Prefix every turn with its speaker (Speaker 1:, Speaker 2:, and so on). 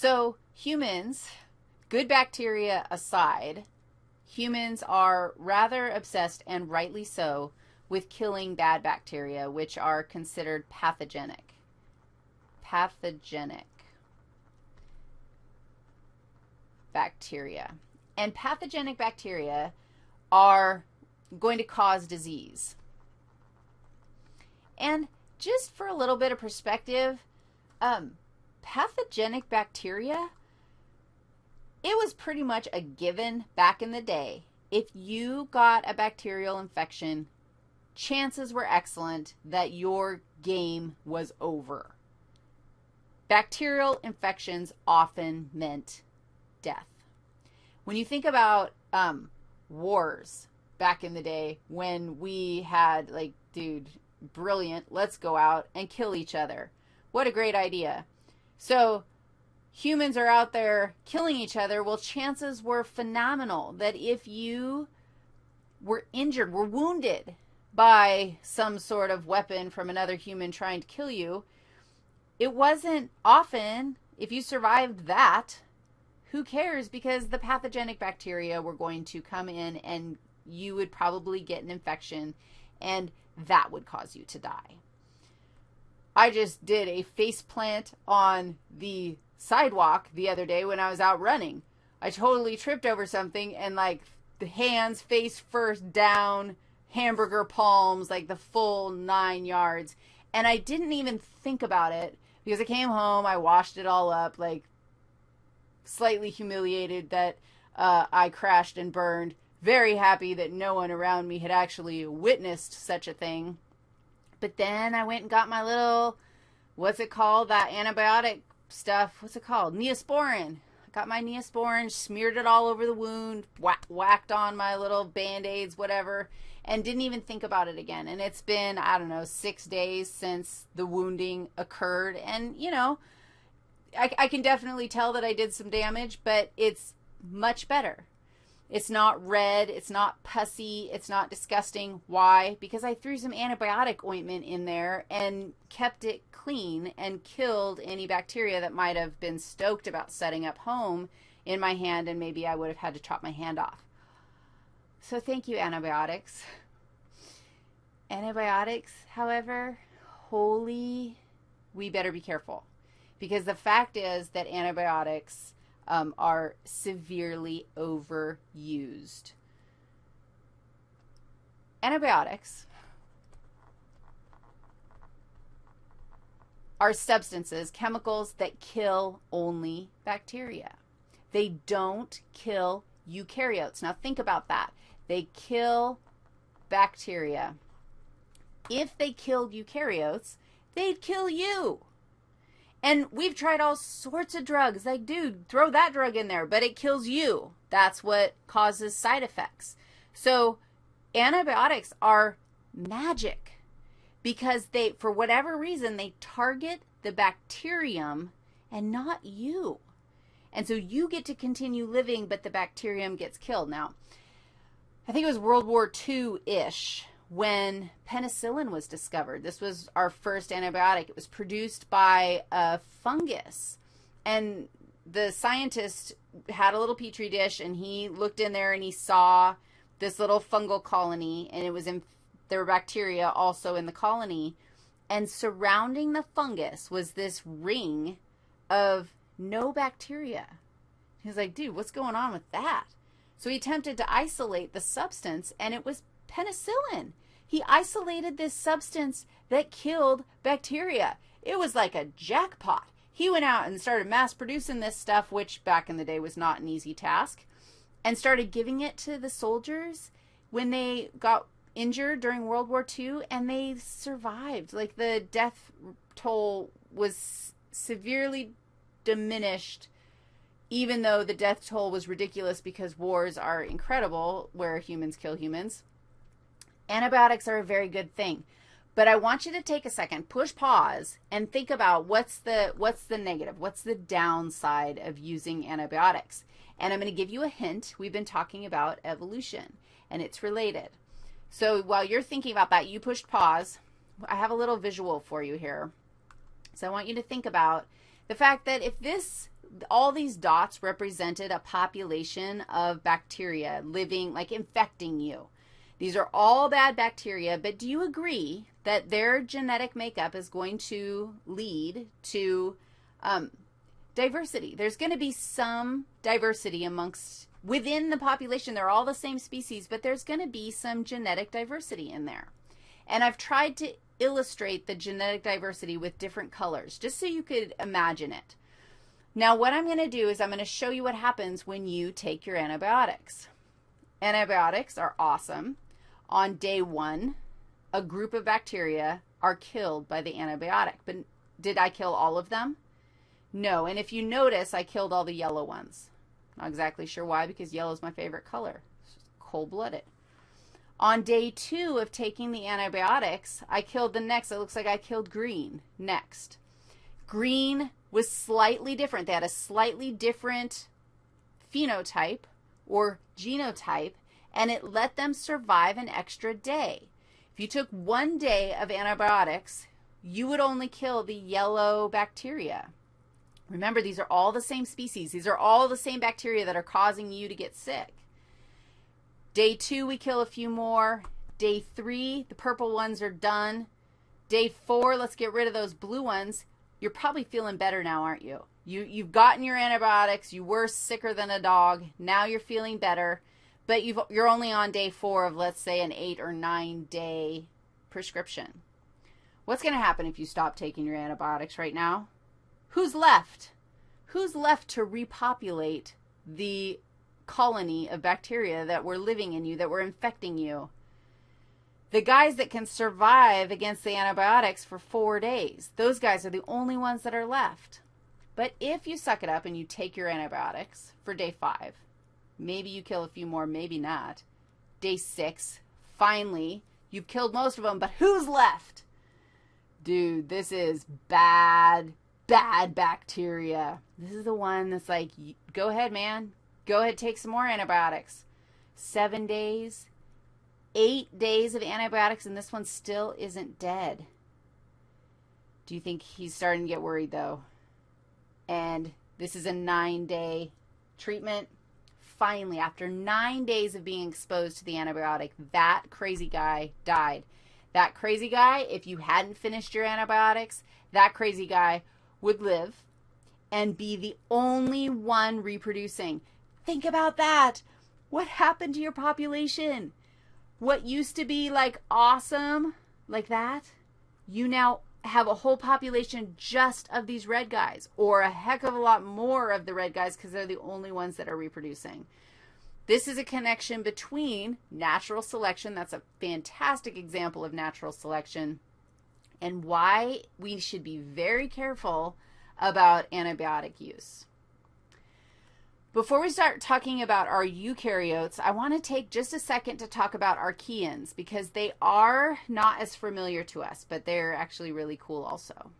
Speaker 1: So humans, good bacteria aside, humans are rather obsessed, and rightly so, with killing bad bacteria, which are considered pathogenic. Pathogenic bacteria. And pathogenic bacteria are going to cause disease. And just for a little bit of perspective, um, pathogenic bacteria, it was pretty much a given back in the day. If you got a bacterial infection, chances were excellent that your game was over. Bacterial infections often meant death. When you think about um, wars back in the day when we had, like, dude, brilliant, let's go out and kill each other. What a great idea. So humans are out there killing each other. Well, chances were phenomenal that if you were injured, were wounded by some sort of weapon from another human trying to kill you, it wasn't often, if you survived that, who cares? Because the pathogenic bacteria were going to come in and you would probably get an infection and that would cause you to die. I just did a face plant on the sidewalk the other day when I was out running. I totally tripped over something and like the hands face first down, hamburger palms, like the full nine yards. And I didn't even think about it because I came home, I washed it all up, like slightly humiliated that uh, I crashed and burned. Very happy that no one around me had actually witnessed such a thing. But then I went and got my little, what's it called, that antibiotic stuff. What's it called? Neosporin. I got my Neosporin, smeared it all over the wound, whack, whacked on my little Band-Aids, whatever, and didn't even think about it again. And it's been, I don't know, six days since the wounding occurred. And, you know, I, I can definitely tell that I did some damage, but it's much better. It's not red. It's not pussy. It's not disgusting. Why? Because I threw some antibiotic ointment in there and kept it clean and killed any bacteria that might have been stoked about setting up home in my hand, and maybe I would have had to chop my hand off. So thank you, antibiotics. Antibiotics, however, holy, we better be careful. Because the fact is that antibiotics um, are severely overused. Antibiotics are substances, chemicals that kill only bacteria. They don't kill eukaryotes. Now think about that. They kill bacteria. If they killed eukaryotes, they'd kill you. And we've tried all sorts of drugs. Like, dude, throw that drug in there, but it kills you. That's what causes side effects. So antibiotics are magic because they, for whatever reason, they target the bacterium and not you. And so you get to continue living, but the bacterium gets killed. Now, I think it was World War II-ish when penicillin was discovered. This was our first antibiotic. It was produced by a fungus. And the scientist had a little petri dish, and he looked in there and he saw this little fungal colony, and it was in, there were bacteria also in the colony. And surrounding the fungus was this ring of no bacteria. He was like, dude, what's going on with that? So he attempted to isolate the substance, and it was penicillin. He isolated this substance that killed bacteria. It was like a jackpot. He went out and started mass producing this stuff, which back in the day was not an easy task, and started giving it to the soldiers when they got injured during World War II, and they survived. Like the death toll was severely diminished even though the death toll was ridiculous because wars are incredible where humans kill humans. Antibiotics are a very good thing. But I want you to take a second, push pause, and think about what's the, what's the negative, what's the downside of using antibiotics. And I'm going to give you a hint. We've been talking about evolution, and it's related. So while you're thinking about that, you pushed pause. I have a little visual for you here. So I want you to think about the fact that if this all these dots represented a population of bacteria living, like infecting you. These are all bad bacteria, but do you agree that their genetic makeup is going to lead to um, diversity? There's going to be some diversity amongst, within the population. They're all the same species, but there's going to be some genetic diversity in there. And I've tried to illustrate the genetic diversity with different colors, just so you could imagine it. Now, what I'm going to do is I'm going to show you what happens when you take your antibiotics. Antibiotics are awesome. On day one, a group of bacteria are killed by the antibiotic. But did I kill all of them? No. And if you notice, I killed all the yellow ones. Not exactly sure why, because yellow is my favorite color. cold-blooded. On day two of taking the antibiotics, I killed the next. It looks like I killed green next. Green was slightly different. They had a slightly different phenotype or genotype, and it let them survive an extra day. If you took one day of antibiotics, you would only kill the yellow bacteria. Remember, these are all the same species. These are all the same bacteria that are causing you to get sick. Day two, we kill a few more. Day three, the purple ones are done. Day four, let's get rid of those blue ones. You're probably feeling better now, aren't you? You, you've gotten your antibiotics. You were sicker than a dog. Now you're feeling better. But you've, you're only on day four of, let's say, an eight or nine day prescription. What's going to happen if you stop taking your antibiotics right now? Who's left? Who's left to repopulate the colony of bacteria that were living in you, that were infecting you. The guys that can survive against the antibiotics for four days, those guys are the only ones that are left. But if you suck it up and you take your antibiotics for day five, maybe you kill a few more, maybe not. Day six, finally, you've killed most of them, but who's left? Dude, this is bad, bad bacteria. This is the one that's like, go ahead, man. Go ahead, take some more antibiotics. Seven days, eight days of antibiotics, and this one still isn't dead. Do you think he's starting to get worried, though? And this is a nine-day treatment. Finally, after nine days of being exposed to the antibiotic, that crazy guy died. That crazy guy, if you hadn't finished your antibiotics, that crazy guy would live and be the only one reproducing. Think about that. What happened to your population? What used to be like awesome, like that, you now have a whole population just of these red guys or a heck of a lot more of the red guys because they're the only ones that are reproducing. This is a connection between natural selection, that's a fantastic example of natural selection, and why we should be very careful about antibiotic use. Before we start talking about our eukaryotes, I want to take just a second to talk about archaeans because they are not as familiar to us, but they're actually really cool also.